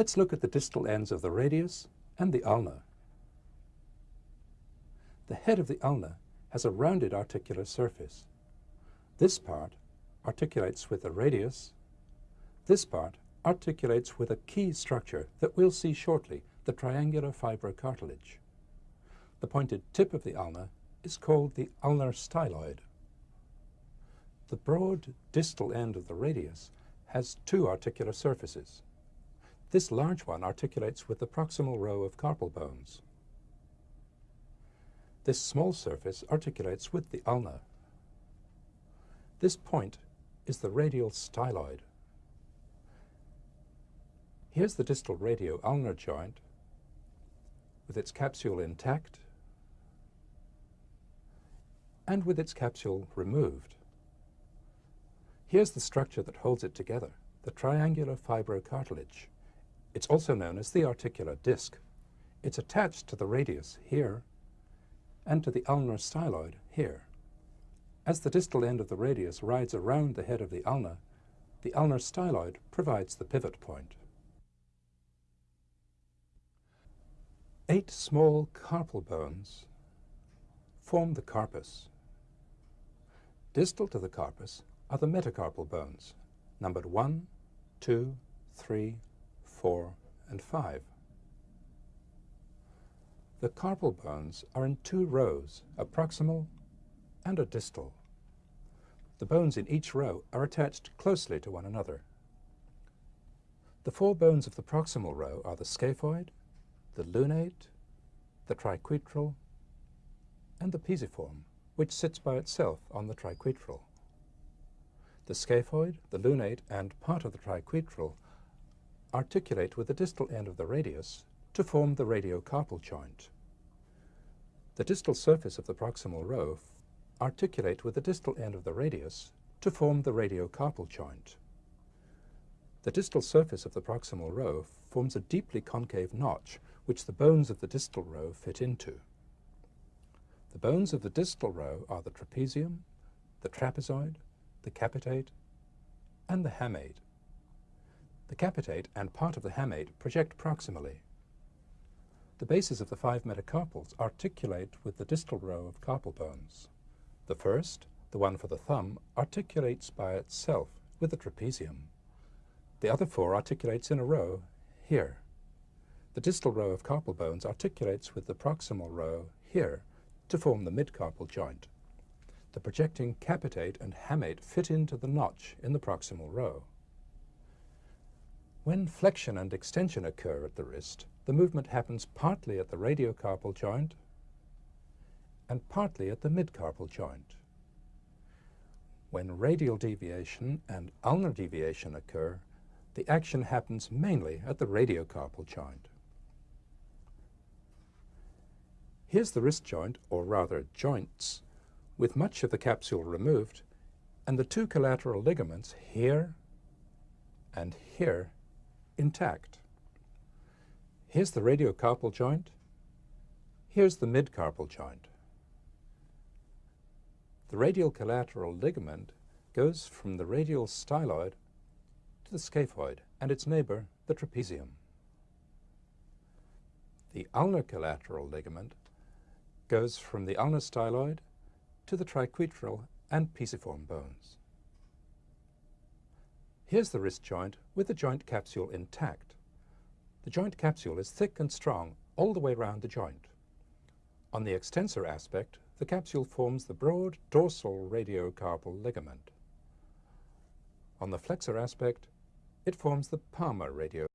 Let's look at the distal ends of the radius and the ulna. The head of the ulna has a rounded articular surface. This part articulates with the radius. This part articulates with a key structure that we'll see shortly, the triangular fibrocartilage. The pointed tip of the ulna is called the ulnar styloid. The broad distal end of the radius has two articular surfaces. This large one articulates with the proximal row of carpal bones. This small surface articulates with the ulna. This point is the radial styloid. Here's the distal radio-ulnar joint with its capsule intact and with its capsule removed. Here's the structure that holds it together, the triangular fibrocartilage. It's also known as the articular disc. It's attached to the radius here and to the ulnar styloid here. As the distal end of the radius rides around the head of the ulna, the ulnar styloid provides the pivot point. Eight small carpal bones form the carpus. Distal to the carpus are the metacarpal bones, numbered 1, 2, 3, 4, and 5. The carpal bones are in two rows, a proximal and a distal. The bones in each row are attached closely to one another. The four bones of the proximal row are the scaphoid, the lunate, the triquetral, and the pisiform, which sits by itself on the triquetral. The scaphoid, the lunate, and part of the triquetral articulate with the distal end of the radius to form the radiocarpal joint. The distal surface of the proximal row articulate with the distal end of the radius to form the radiocarpal joint. The distal surface of the proximal row forms a deeply concave notch which the bones of the distal row fit into. The bones of the distal row are the trapezium, the trapezoid, the capitate, and the hamate. The capitate and part of the hamate project proximally. The bases of the five metacarpals articulate with the distal row of carpal bones. The first, the one for the thumb, articulates by itself with the trapezium. The other four articulates in a row here. The distal row of carpal bones articulates with the proximal row here to form the midcarpal joint. The projecting capitate and hamate fit into the notch in the proximal row. When flexion and extension occur at the wrist, the movement happens partly at the radiocarpal joint and partly at the midcarpal joint. When radial deviation and ulnar deviation occur, the action happens mainly at the radiocarpal joint. Here's the wrist joint, or rather joints, with much of the capsule removed and the two collateral ligaments here and here intact. Here's the radiocarpal joint. Here's the midcarpal joint. The radial collateral ligament goes from the radial styloid to the scaphoid and its neighbor, the trapezium. The ulnar collateral ligament goes from the ulnar styloid to the triquetral and pisiform bones. Here's the wrist joint with the joint capsule intact. The joint capsule is thick and strong all the way around the joint. On the extensor aspect, the capsule forms the broad dorsal radiocarpal ligament. On the flexor aspect, it forms the palmar radiocarpal